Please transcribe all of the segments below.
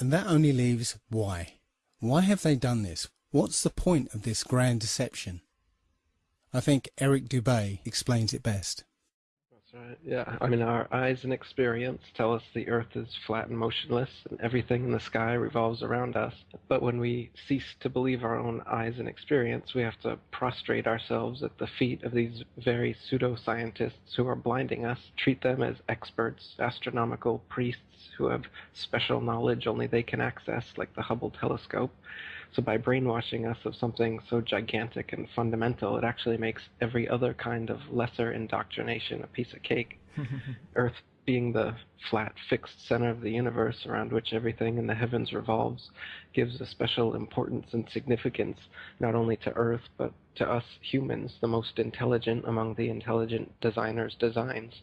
And that only leaves why. Why have they done this? What's the point of this grand deception? I think Eric Dubay explains it best. Right. Yeah. I mean, our eyes and experience tell us the earth is flat and motionless and everything in the sky revolves around us. But when we cease to believe our own eyes and experience, we have to prostrate ourselves at the feet of these very pseudoscientists who are blinding us, treat them as experts, astronomical priests who have special knowledge only they can access, like the Hubble telescope. So by brainwashing us of something so gigantic and fundamental, it actually makes every other kind of lesser indoctrination a piece of cake. Earth being the flat, fixed center of the universe around which everything in the heavens revolves gives a special importance and significance not only to Earth, but to us humans, the most intelligent among the intelligent designers' designs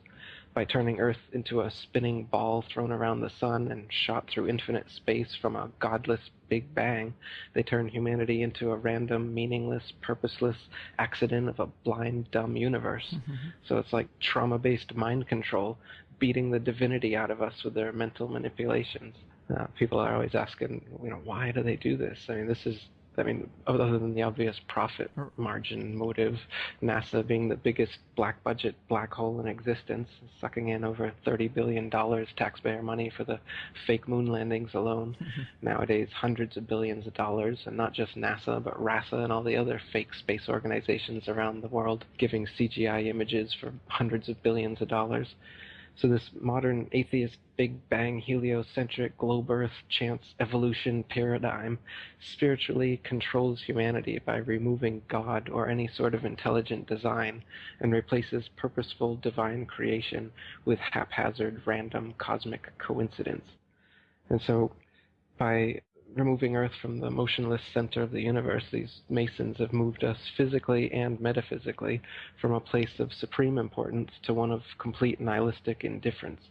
by turning Earth into a spinning ball thrown around the sun and shot through infinite space from a godless Big Bang, they turn humanity into a random, meaningless, purposeless accident of a blind, dumb universe. Mm-hmm. So it's like trauma based mind control beating the divinity out of us with their mental manipulations. Uh, people are always asking, you know, why do they do this? I mean, this is I mean, other than the obvious profit margin motive, NASA being the biggest black budget black hole in existence, sucking in over $30 billion taxpayer money for the fake moon landings alone. Nowadays, hundreds of billions of dollars, and not just NASA, but RASA and all the other fake space organizations around the world giving CGI images for hundreds of billions of dollars. So this modern atheist Big Bang heliocentric globe Earth chance evolution paradigm spiritually controls humanity by removing God or any sort of intelligent design and replaces purposeful divine creation with haphazard random cosmic coincidence. And so by removing Earth from the motionless center of the universe, these Masons have moved us physically and metaphysically from a place of supreme importance to one of complete nihilistic indifference.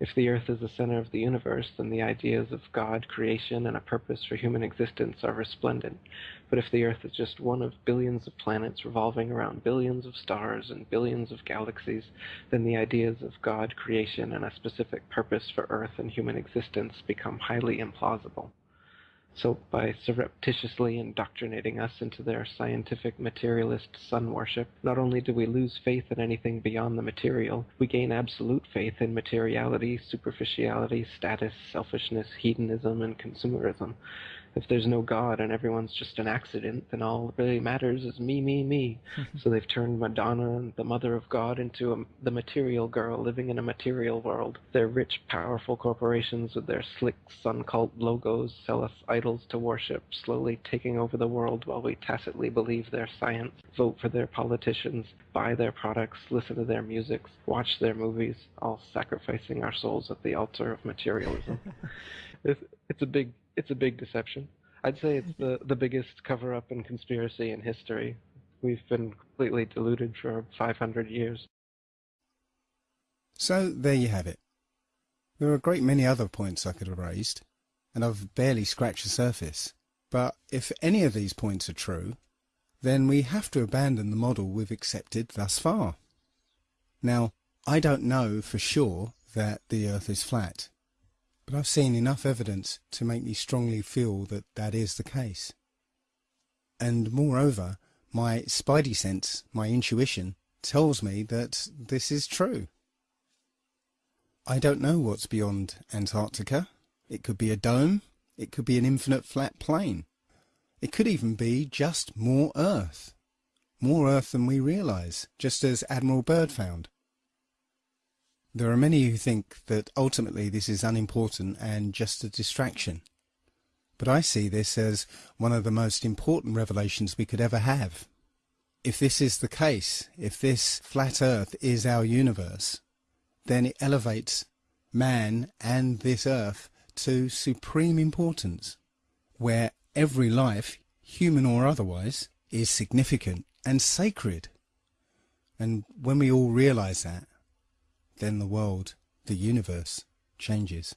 If the Earth is the center of the universe, then the ideas of God, creation, and a purpose for human existence are resplendent. But if the Earth is just one of billions of planets revolving around billions of stars and billions of galaxies, then the ideas of God, creation, and a specific purpose for Earth and human existence become highly implausible. So by surreptitiously indoctrinating us into their scientific materialist sun worship, not only do we lose faith in anything beyond the material, we gain absolute faith in materiality, superficiality, status, selfishness, hedonism, and consumerism if there's no God and everyone's just an accident, then all that really matters is me, me, me. so they've turned Madonna, the mother of God, into a, the material girl living in a material world. Their rich, powerful corporations with their slick sun cult logos sell us idols to worship, slowly taking over the world while we tacitly believe their science, vote for their politicians, buy their products, listen to their music, watch their movies, all sacrificing our souls at the altar of materialism. it's, it's a big it's a big deception. I'd say it's mm-hmm. the, the biggest cover up and conspiracy in history. We've been completely deluded for 500 years. So there you have it. There are a great many other points I could have raised, and I've barely scratched the surface. But if any of these points are true, then we have to abandon the model we've accepted thus far. Now, I don't know for sure that the Earth is flat, but I've seen enough evidence to make me strongly feel that that is the case. And moreover, my spidey sense, my intuition, tells me that this is true. I don't know what's beyond Antarctica. It could be a dome. It could be an infinite flat plain. It could even be just more Earth. More Earth than we realise, just as Admiral Byrd found. There are many who think that ultimately this is unimportant and just a distraction. But I see this as one of the most important revelations we could ever have. If this is the case, if this flat earth is our universe, then it elevates man and this earth to supreme importance, where every life, human or otherwise, is significant and sacred. And when we all realize that, then the world, the universe, changes.